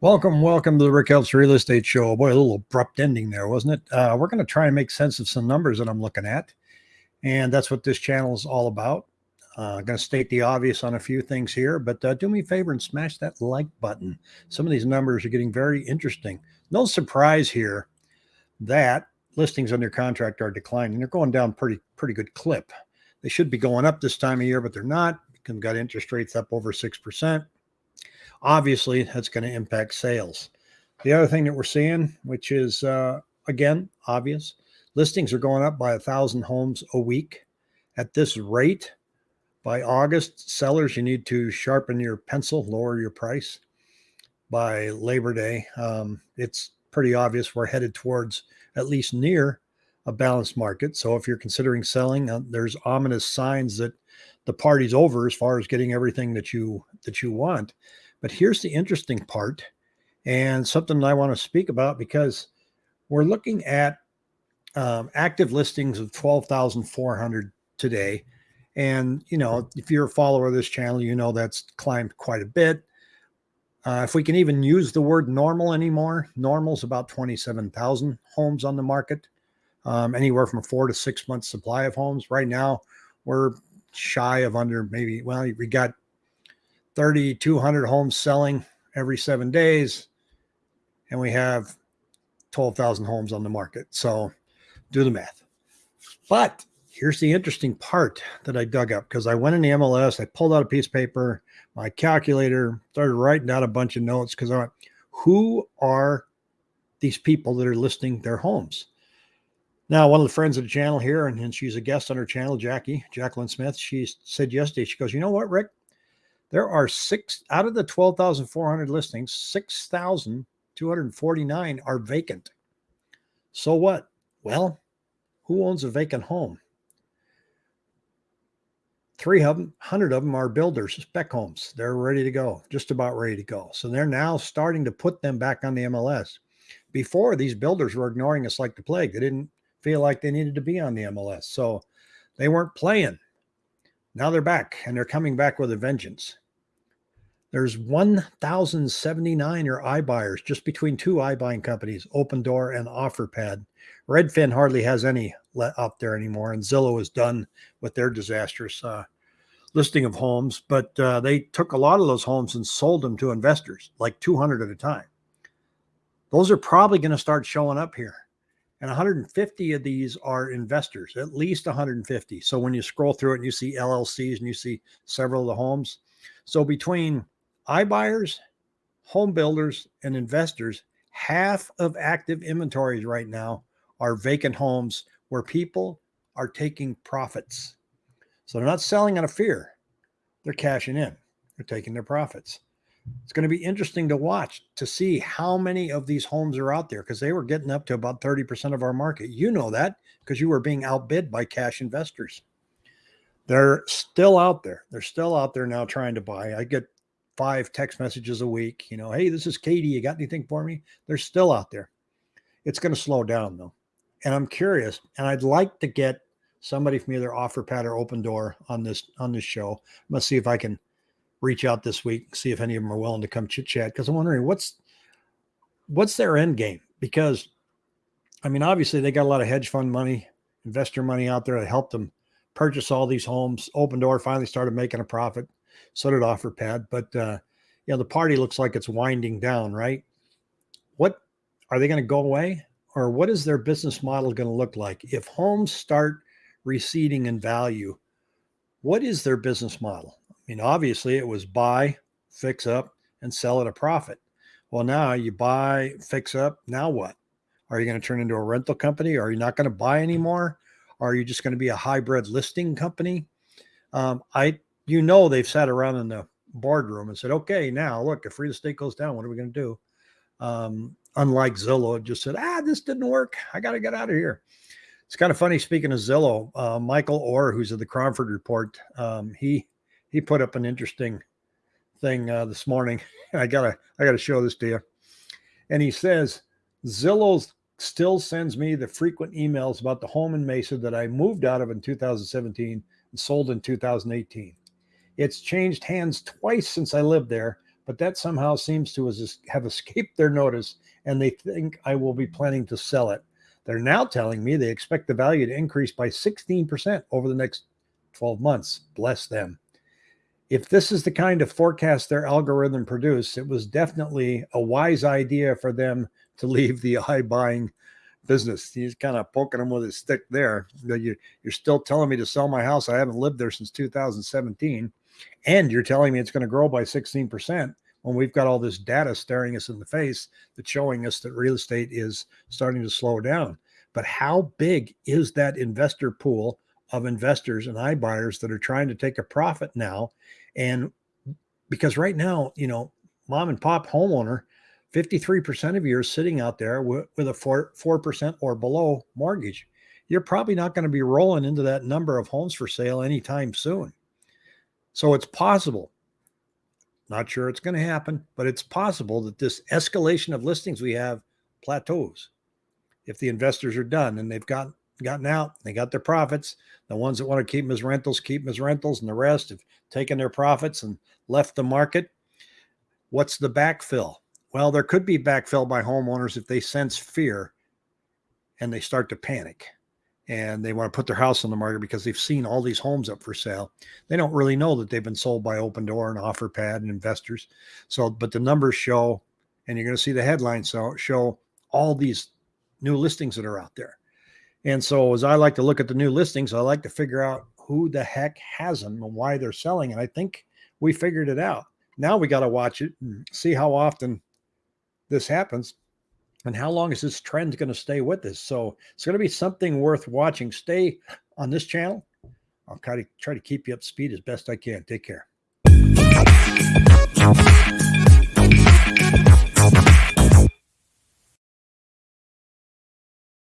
Welcome, welcome to the Rick Helps Real Estate Show. Boy, a little abrupt ending there, wasn't it? Uh, we're going to try and make sense of some numbers that I'm looking at. And that's what this channel is all about. Uh, I'm going to state the obvious on a few things here, but uh, do me a favor and smash that like button. Some of these numbers are getting very interesting. No surprise here that listings under contract are declining. They're going down pretty, pretty good clip. They should be going up this time of year, but they're not. We've got interest rates up over 6% obviously that's going to impact sales. The other thing that we're seeing, which is uh, again obvious, listings are going up by a thousand homes a week. At this rate, by August, sellers, you need to sharpen your pencil, lower your price. By Labor Day, um, it's pretty obvious we're headed towards at least near a balanced market. So if you're considering selling, uh, there's ominous signs that the party's over as far as getting everything that you that you want. But here's the interesting part and something I want to speak about because we're looking at um, active listings of 12,400 today. And, you know, if you're a follower of this channel, you know that's climbed quite a bit. Uh, if we can even use the word normal anymore, normal is about 27,000 homes on the market, um, anywhere from a four to six months supply of homes. Right now, we're shy of under maybe, well, we got 3,200 homes selling every seven days, and we have 12,000 homes on the market. So do the math. But here's the interesting part that I dug up because I went in the MLS, I pulled out a piece of paper, my calculator, started writing down a bunch of notes because I went, who are these people that are listing their homes? Now, one of the friends of the channel here, and, and she's a guest on her channel, Jackie, Jacqueline Smith, she said yesterday, she goes, you know what, Rick? There are six out of the 12,400 listings, 6,249 are vacant. So what? Well, who owns a vacant home? Three of them, 100 of them are builders, spec homes. They're ready to go, just about ready to go. So they're now starting to put them back on the MLS. Before, these builders were ignoring us like the plague. They didn't feel like they needed to be on the MLS. So they weren't playing. Now they're back and they're coming back with a vengeance. There's 1,079 or iBuyers just between two iBuying companies, Opendoor and OfferPad. Redfin hardly has any out there anymore, and Zillow is done with their disastrous uh, listing of homes. But uh, they took a lot of those homes and sold them to investors, like 200 at a time. Those are probably going to start showing up here. And 150 of these are investors, at least 150. So when you scroll through it and you see LLCs and you see several of the homes. So between iBuyers, home builders, and investors, half of active inventories right now are vacant homes where people are taking profits. So they're not selling out of fear. They're cashing in. They're taking their profits it's going to be interesting to watch to see how many of these homes are out there because they were getting up to about 30% of our market. You know that because you were being outbid by cash investors. They're still out there. They're still out there now trying to buy. I get five text messages a week, you know, hey, this is Katie. You got anything for me? They're still out there. It's going to slow down though. And I'm curious, and I'd like to get somebody from either OfferPad or Opendoor on this on this show. I'm gonna see if I can reach out this week, and see if any of them are willing to come chit chat. Because I'm wondering what's what's their end game? Because I mean, obviously they got a lot of hedge fund money, investor money out there that helped them purchase all these homes. Opendoor finally started making a profit. So did OfferPad. But uh, you know, the party looks like it's winding down, right? What are they going to go away? Or what is their business model going to look like? If homes start receding in value, what is their business model? I mean, obviously it was buy, fix up, and sell at a profit. Well, now you buy, fix up. Now what? Are you going to turn into a rental company? Are you not going to buy anymore? Are you just going to be a hybrid listing company? Um, I, you know, they've sat around in the boardroom and said, okay, now look, if real estate goes down, what are we going to do? Um, unlike Zillow, just said, ah, this didn't work. I got to get out of here. It's kind of funny. Speaking of Zillow, uh, Michael Orr, who's at the Cromford Report, um, he he put up an interesting thing uh, this morning. I gotta I gotta show this to you. And he says Zillow still sends me the frequent emails about the home in Mesa that I moved out of in 2017 and sold in 2018. It's changed hands twice since I lived there, but that somehow seems to have escaped their notice and they think I will be planning to sell it. They're now telling me they expect the value to increase by 16% over the next 12 months. Bless them. If this is the kind of forecast their algorithm produced, it was definitely a wise idea for them to leave the iBuying business. He's kind of poking them with his stick there. You're still telling me to sell my house. I haven't lived there since 2017. And you're telling me it's going to grow by 16% when we've got all this data staring us in the face that's showing us that real estate is starting to slow down. But how big is that investor pool of investors and iBuyers that are trying to take a profit now? And because right now, you know, mom and pop homeowner, 53% of you are sitting out there with, a 4, 4% or below mortgage. You're probably not going to be rolling into that number of homes for sale anytime soon. So it's possible not sure it's going to happen, but it's possible that this escalation of listings we have plateaus. If the investors are done and they've got gotten out, they got their profits. The ones that want to keep them as rentals, keep them as rentals, and the rest have taken their profits and left the market. What's the backfill? Well, there could be backfill by homeowners if they sense fear and they start to panic and they want to put their house on the market because they've seen all these homes up for sale. They don't really know that they've been sold by Opendoor and OfferPad and investors. So, but the numbers show, and you're going to see the headlines so show all these new listings that are out there. And so, as I like to look at the new listings, I like to figure out who the heck has them and why they're selling. And I think we figured it out. Now we got to watch it and see how often this happens and how long is this trend going to stay with us? So it's going to be something worth watching. Stay on this channel. I'll try to try to keep you up to speed as best I can. Take care.